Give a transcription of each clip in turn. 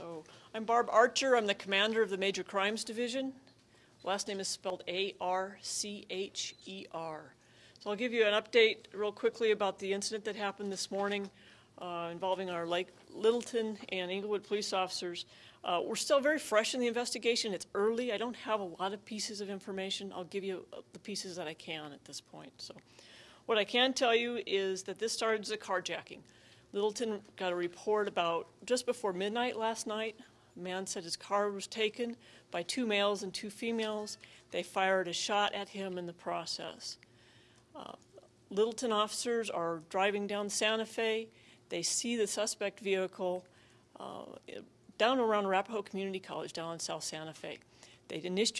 So I'm Barb Archer. I'm the commander of the Major Crimes Division. Last name is spelled A-R-C-H-E-R. So I'll give you an update real quickly about the incident that happened this morning uh, involving our Lake Littleton and Englewood police officers. Uh, We're still very fresh in the investigation. It's early. I don't have a lot of pieces of information. I'll give you uh, the pieces that I can at this point. So what I can tell you is that this started as a carjacking. Littleton got a report about just before midnight last night. A man said his car was taken by two males and two females. They fired a shot at him in the process. Uh, Littleton officers are driving down Santa Fe. They see the suspect vehicle uh, down around Arapahoe Community College down in South Santa Fe. They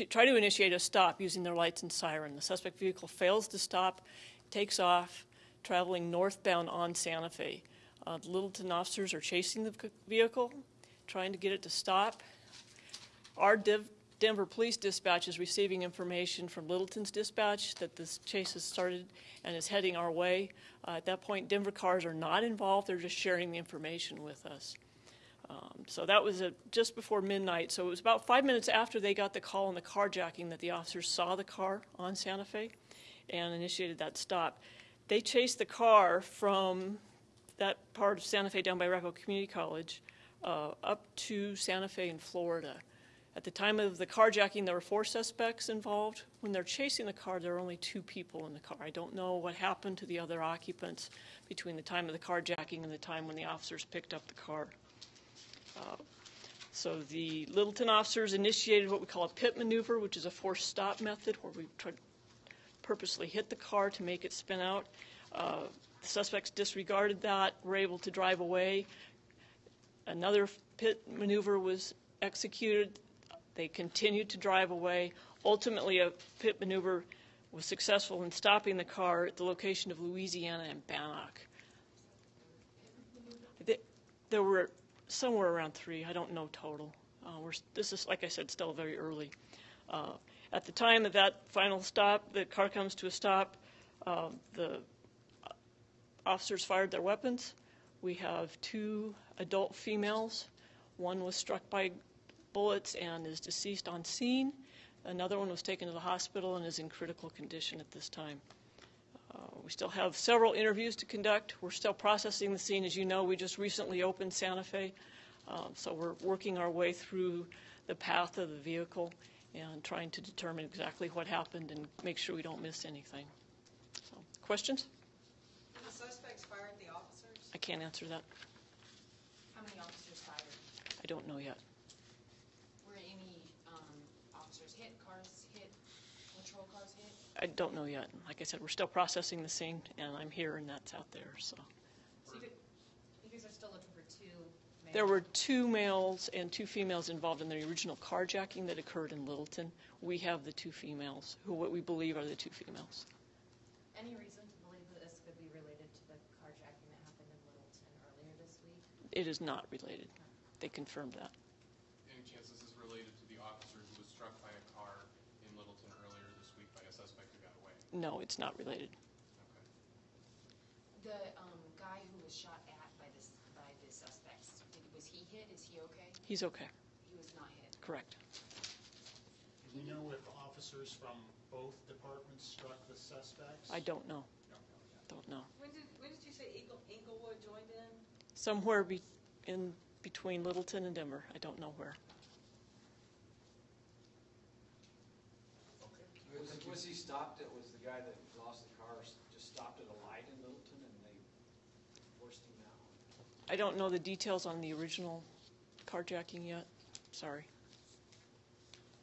try to initiate a stop using their lights and siren. The suspect vehicle fails to stop, takes off, traveling northbound on Santa Fe. Uh, the Littleton officers are chasing the vehicle, trying to get it to stop. Our Div- Denver Police Dispatch is receiving information from Littleton's dispatch that this chase has started and is heading our way. Uh, At that point, Denver cars are not involved, they're just sharing the information with us. Um, So that was at just before midnight, so it was about five minutes after they got the call on the carjacking that the officers saw the car on Santa Fe and initiated that stop. They chased the car from that part of Santa Fe down by Arapahoe Community College uh, up to Santa Fe in Florida. At the time of the carjacking, there were four suspects involved. When they're chasing the car, there are only two people in the car. I don't know what happened to the other occupants between the time of the carjacking and the time when the officers picked up the car. Uh, So the Littleton officers initiated what we call a pit maneuver, which is a forced stop method where we try to purposely hit the car to make it spin out. Uh, The suspects disregarded that, were able to drive away. Another pit maneuver was executed. They continued to drive away. Ultimately, a pit maneuver was successful in stopping the car at the location of Louisiana and Bannock. There were somewhere around three, I don't know total. Uh, this is, like I said, still very early. Uh, At the time of that final stop, the car comes to a stop, uh, the officers fired their weapons. We have two adult females. One was struck by bullets and is deceased on scene. Another one was taken to the hospital and is in critical condition at this time. Uh, We still have several interviews to conduct. We're still processing the scene. As you know, we just recently opened Santa Fe, Uh, so we're working our way through the path of the vehicle and trying to determine exactly what happened and make sure we don't miss anything. So, Questions? Did the suspects fire at the officers? I can't answer that. How many officers fired? I don't know yet. Were any um, officers hit, cars hit, patrol cars hit? I don't know yet. Like I said, we're still processing the scene, and I'm here and that's out there, so. So you, could- you guys are still looking for two males? There were two males and two females involved in the original carjacking that occurred in Littleton. We have the two females, who what we believe are the two females. Any reason to believe that this could be related to the carjacking that happened in Littleton earlier this week? It is not related. They confirmed that. Any chance this is related to the officer who was struck by a car in Littleton earlier this week by a suspect who got away? No, it's not related. Okay. The um, guy who was shot at by this, by the suspects, did- was he hit? Is he okay? He's okay, He was not hit. correct. Do you know if officers from both departments struck the suspects? I don't know, Don't know don't know. When did, when did you say Eagle, Englewood joined in? Somewhere be, in between Littleton and Denver, I don't know where. Was, was he stopped, it was the guy that lost the car, just stopped at a light in Littleton and they forced him out? I don't know the details on the original carjacking yet, sorry.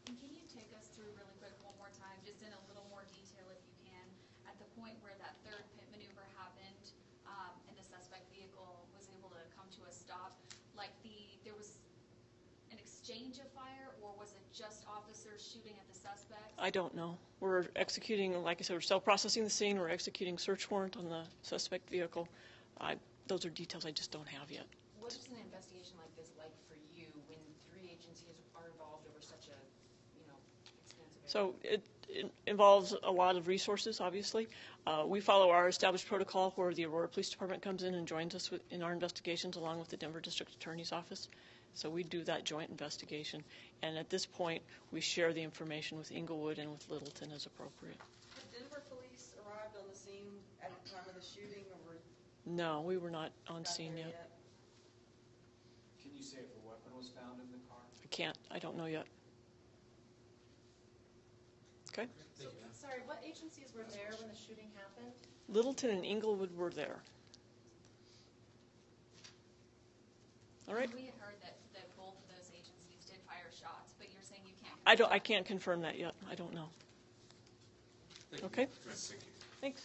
And can you take us through really quick one more time, just in a little more detail if you can, at the point where that third pit maneuver happened, um, and the suspect vehicle was able to come to a stop? Like the, there was an exchange of fire, or was it just officers shooting at the suspect? I don't know. We're executing, like I said, we're still processing the scene, we're executing search warrant on the suspect vehicle. I, those are details I just don't have yet. What is an investigation like this like for you when three agencies are involved over such a, you know, extensive area? So it, it involves a lot of resources, obviously. Uh, we follow our established protocol where the Aurora Police Department comes in and joins us with, in our investigations along with the Denver District Attorney's Office. So we do that joint investigation. And at this point, we share the information with Englewood and with Littleton as appropriate. Had Denver police arrived on the scene at the time of the shooting, or were No, we were not on not scene there yet. Can you say if a weapon was found in the car? I can't, I don't know yet. Okay? So, sorry, what agencies were there when the shooting happened? Littleton and Englewood were there. All right? We had heard that, that both of those agencies did fire shots, but you're saying you can't. I don't, I can't confirm that yet. I don't know. Thank you. Okay? Thank you. Thanks.